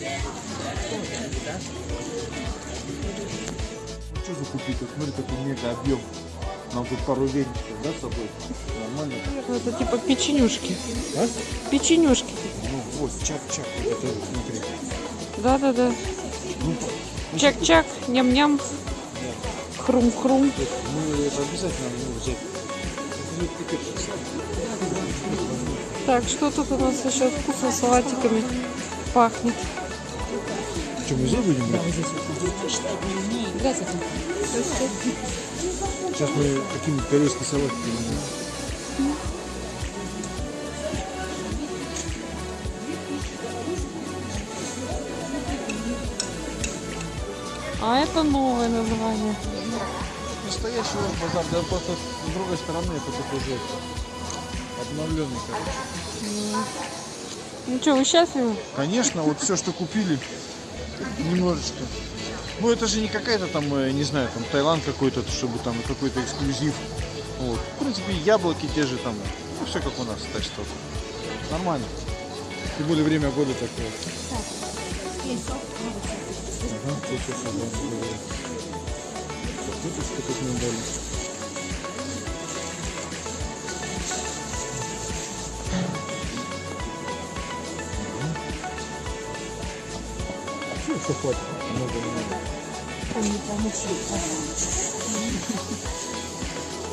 Ну что закупить? Вот смотри, такой мега объем. Нам тут пару веничков, да, с собой? Нормально. Наверное, это типа печенюшки. А? Печенюшки. Ну, вот, чак-чак. Это, смотри. Да-да-да. Ну, чак-чак, ням-ням. Хрум-хрум. Мы это обязательно нужно взять. Так, что тут у нас еще вкусно салатиками пахнет? Что, мы здесь будем брать? Сейчас мы какие-нибудь корейские салаты будем. А это новое название. Настоящий вот базар, да просто с другой стороны это такой уже обновленный, короче. Ну что, вы счастливы? Конечно, вот все, что купили, немножечко. Ну это же не какая-то там, э, не знаю, там Таиланд какой-то, чтобы там какой-то эксклюзив. Вот. В принципе, яблоки те же там, ну все как у нас, так что нормально. Тем более время года такое. Ага, тут да. Так, тут что-то нам что хватит, много не надо.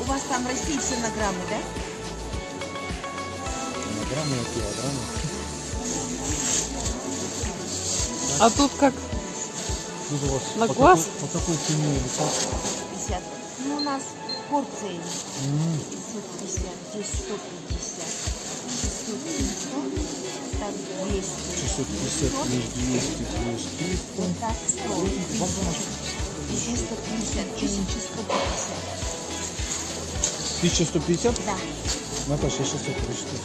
У вас там в России все на граммы, да? Килограммы, килограммы. А тут как? Ну, у вас На по глаз? Какой, по какой цене или как? 50. Ну, у нас порции 550, здесь 150, 600, 700, так 200. 650 плюс 200 плюс 300. Вот так 100. 1150, 1150. 1150? Да. Наташа, я сейчас это прочитаю.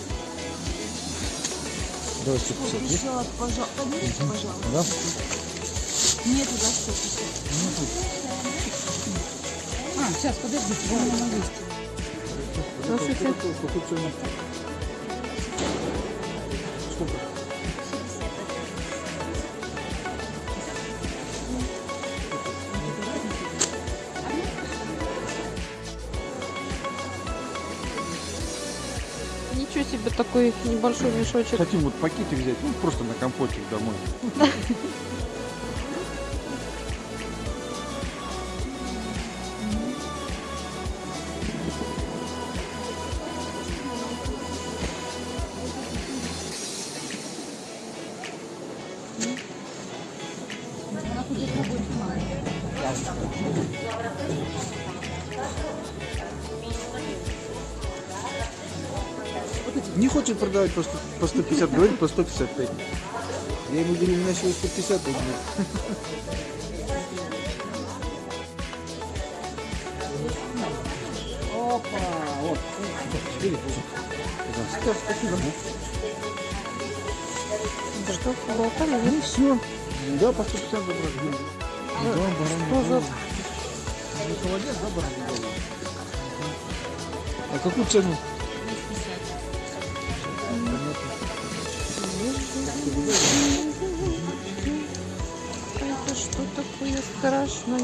Давай 150. Еще, пожалуйста, поднимите, пожалуйста. Да? Нету, да, 150? Нету. А, сейчас, подождите, я на 200. 160 штуку. Ничего себе такой небольшой мешочек. Хотим вот пакетик взять, ну просто на компотик домой. Не хочет продавать 100 по 150, говорит по 155. Я ему говорю, у меня всего 150 рублей. Опа, вот. Спасибо. Что, поболтали, да? Ну все. Да, по 150 забрали. Да, баранья Что за-. Ну, холодец, да, баранья? А какую цену? Это что такое страшное?